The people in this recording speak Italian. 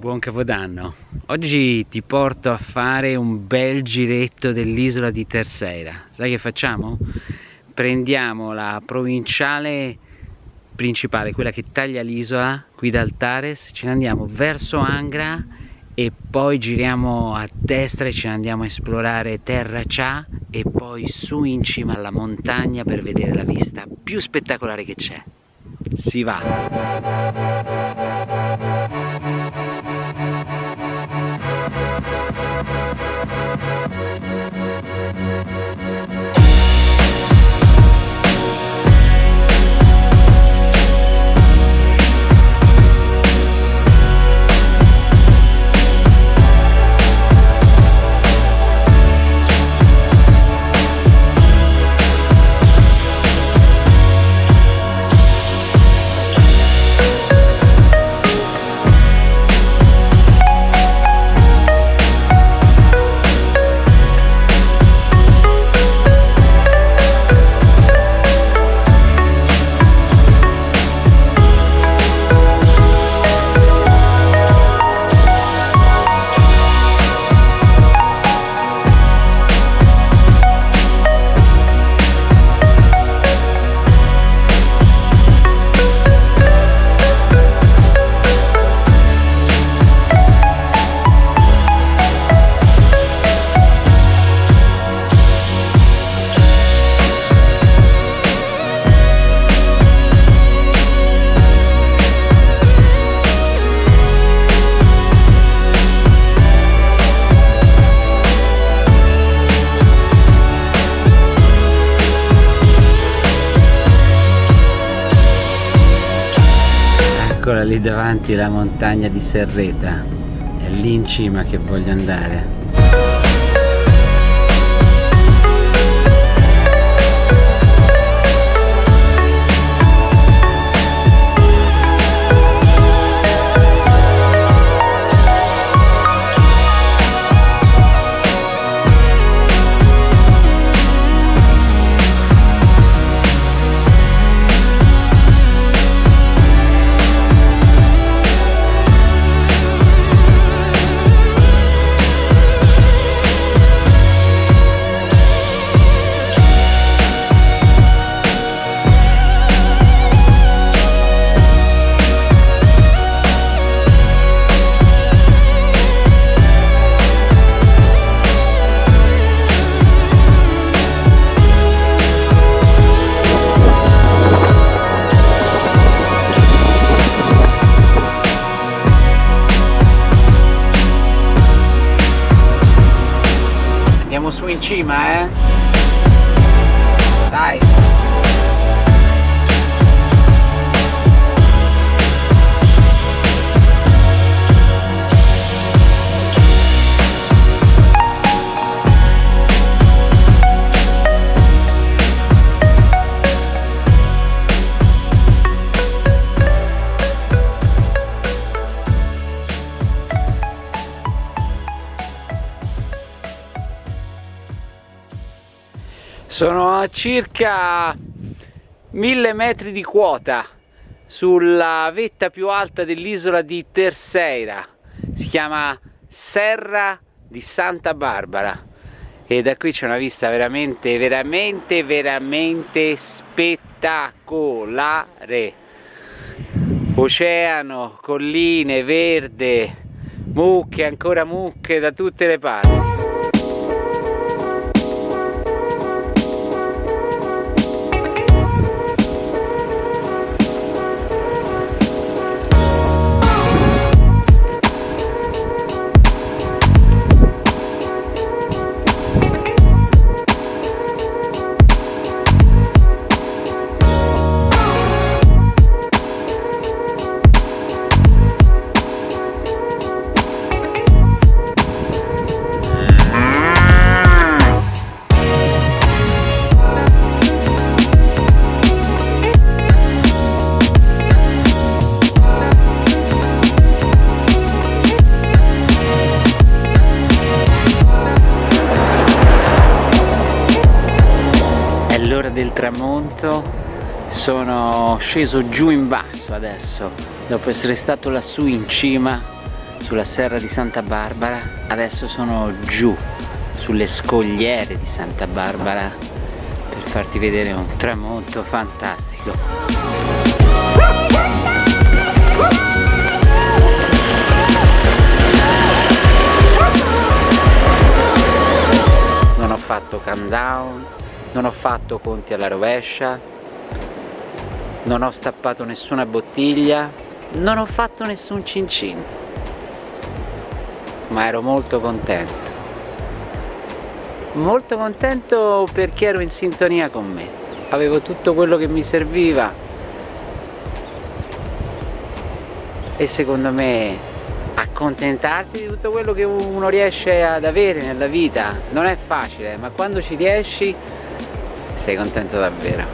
Buon Capodanno! Oggi ti porto a fare un bel giretto dell'isola di Terceira. Sai che facciamo? Prendiamo la provinciale principale, quella che taglia l'isola, qui da Altares, ce ne andiamo verso Angra e poi giriamo a destra e ce ne andiamo a esplorare Terra Cha e poi su in cima alla montagna per vedere la vista più spettacolare che c'è. Si va! Lì davanti la montagna di Serreta. È lì in cima che voglio andare su in Sono a circa mille metri di quota sulla vetta più alta dell'isola di Terceira. Si chiama Serra di Santa Barbara e da qui c'è una vista veramente, veramente, veramente spettacolare. Oceano, colline, verde, mucche, ancora mucche da tutte le parti. Del tramonto sono sceso giù in basso adesso dopo essere stato lassù in cima sulla serra di Santa Barbara adesso sono giù sulle scogliere di Santa Barbara per farti vedere un tramonto fantastico. Non ho fatto countdown non ho fatto conti alla rovescia. Non ho stappato nessuna bottiglia. Non ho fatto nessun cin cin ma ero molto contento. Molto contento perché ero in sintonia con me. Avevo tutto quello che mi serviva. E secondo me accontentarsi di tutto quello che uno riesce ad avere nella vita non è facile ma quando ci riesci sei contento davvero